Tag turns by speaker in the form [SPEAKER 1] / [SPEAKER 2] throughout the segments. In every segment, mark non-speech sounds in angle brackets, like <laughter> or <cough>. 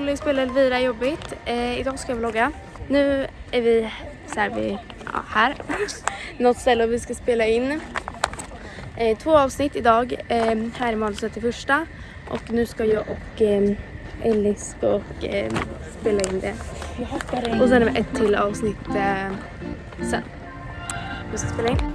[SPEAKER 1] Molly spelar Elvira jobbigt. Eh, idag ska jag vlogga. Nu är vi så här, vi, ja, här. <laughs> Något ställe och vi ska spela in eh, två avsnitt idag. Eh, här är manuset till första och nu ska jag och eh, Ellis och eh, spela in det. Och sen är det ett till avsnitt eh, sen. Vi ska spela in.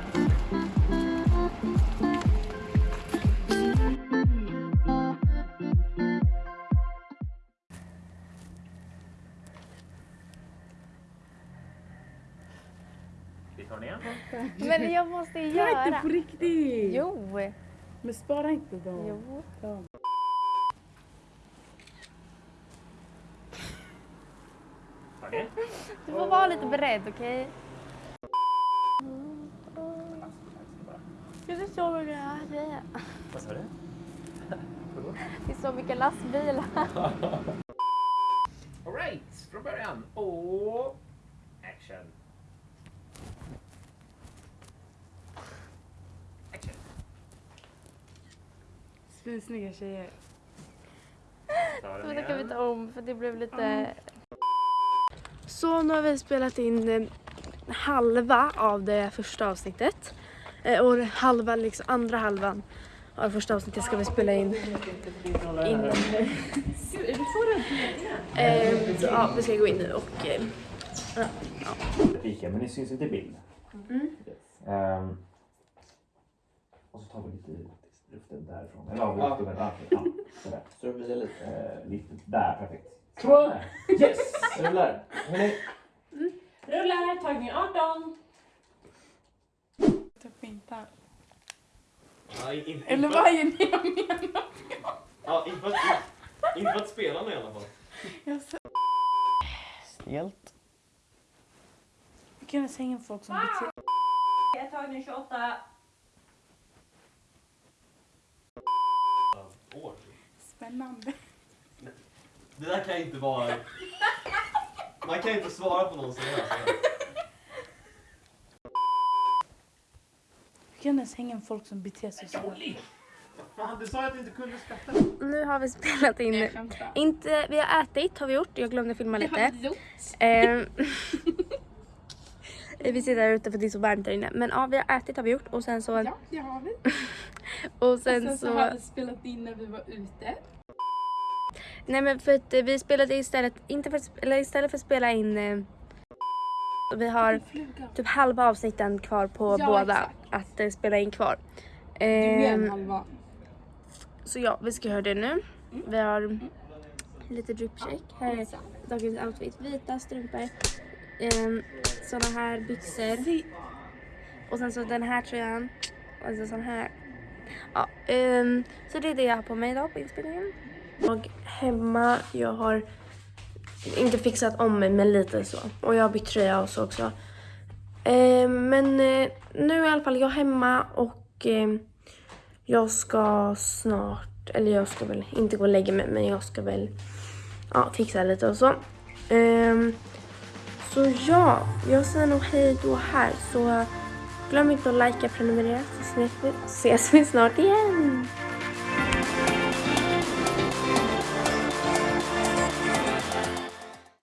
[SPEAKER 2] Ner.
[SPEAKER 1] Men jag måste ju
[SPEAKER 3] Spara inte
[SPEAKER 1] göra.
[SPEAKER 3] på riktigt!
[SPEAKER 1] Jo.
[SPEAKER 3] Men spara inte då.
[SPEAKER 1] Jo.
[SPEAKER 3] Ja.
[SPEAKER 2] Okej.
[SPEAKER 1] Du får vara lite beredd, okej? Det är så mycket grejer.
[SPEAKER 2] Vad sa du?
[SPEAKER 1] Det är så mycket lastbilar. <laughs>
[SPEAKER 2] Alright, från början. Och. Action.
[SPEAKER 3] Svinsnygga tjejer.
[SPEAKER 1] Men det kan vi ta om för det blev lite... Så nu har vi spelat in eh, halva av det första avsnittet. Eh, Och halva, liksom, andra halvan av första avsnittet ska vi spela in. Eh, så, ja, vi ska gå in nu och... eh,
[SPEAKER 2] Fika, men det syns inte i bild.
[SPEAKER 1] Mm.
[SPEAKER 2] Yes. Ehm, och så tar vi lite luften därifrån. Eller av luften, men ja, ja, sådär.
[SPEAKER 4] Så det blir lite.
[SPEAKER 2] Eh, lite där, perfekt. Så! Yes!
[SPEAKER 4] Rullar. Hörni,
[SPEAKER 5] Rullar, tagning 18.
[SPEAKER 3] Ta skintan.
[SPEAKER 4] ja, in, in,
[SPEAKER 3] Eller vad är det jag menar?
[SPEAKER 4] Ja, inte för att, inte för att spela med i alla fall.
[SPEAKER 3] Jag sa-
[SPEAKER 4] Stelt.
[SPEAKER 3] Vi kan ens hänga folk som beter
[SPEAKER 5] Tagning 28.
[SPEAKER 4] År.
[SPEAKER 3] Spännande.
[SPEAKER 4] Det där kan inte vara... Man kan inte svara på någon sån här.
[SPEAKER 3] Vi kan ens hänga folk som beter sig så.
[SPEAKER 4] Fan, du sa att du inte kunde skratta.
[SPEAKER 1] Nu har vi spelat in... Inte, vi har ätit har vi gjort. Jag glömde filma lite. Ehm, <laughs> vi sitter här ute för det är så varmt där inne. Men ja, vi har ätit har vi gjort och sen så...
[SPEAKER 3] Ja, det har vi. <laughs>
[SPEAKER 1] Och sen
[SPEAKER 3] Sen så
[SPEAKER 1] så...
[SPEAKER 3] har vi spelat in när vi var ute.
[SPEAKER 1] Nej men för att eh, vi spelade istället, inte för, eller istället för att spela in... Eh, vi har typ halva avsnitten kvar på
[SPEAKER 3] Ja,
[SPEAKER 1] båda
[SPEAKER 3] exakt.
[SPEAKER 1] att eh, spela in kvar.
[SPEAKER 3] Du är en halva.
[SPEAKER 1] så ja, vi ska göra det nu. Vi har lite drip check. Här är dagens outfit. Vita strumpor. Um, såna här byxor. Och sen så den här tröjan. Och så sån här. Ja, um, så det är det jag har på mig idag på inspelningen. Jag hemma, jag har inte fixat om mig men lite så. Och jag har bytt tröja och så också. Ehm, men eh, nu är i alla fall jag hemma och ehm, jag ska snart, eller jag ska väl inte gå och lägga mig men jag ska väl ja, fixa lite och så. Ehm, så ja, jag säger nog hej då här. Så glöm inte att likea, prenumerera så ses vi, ses vi snart igen.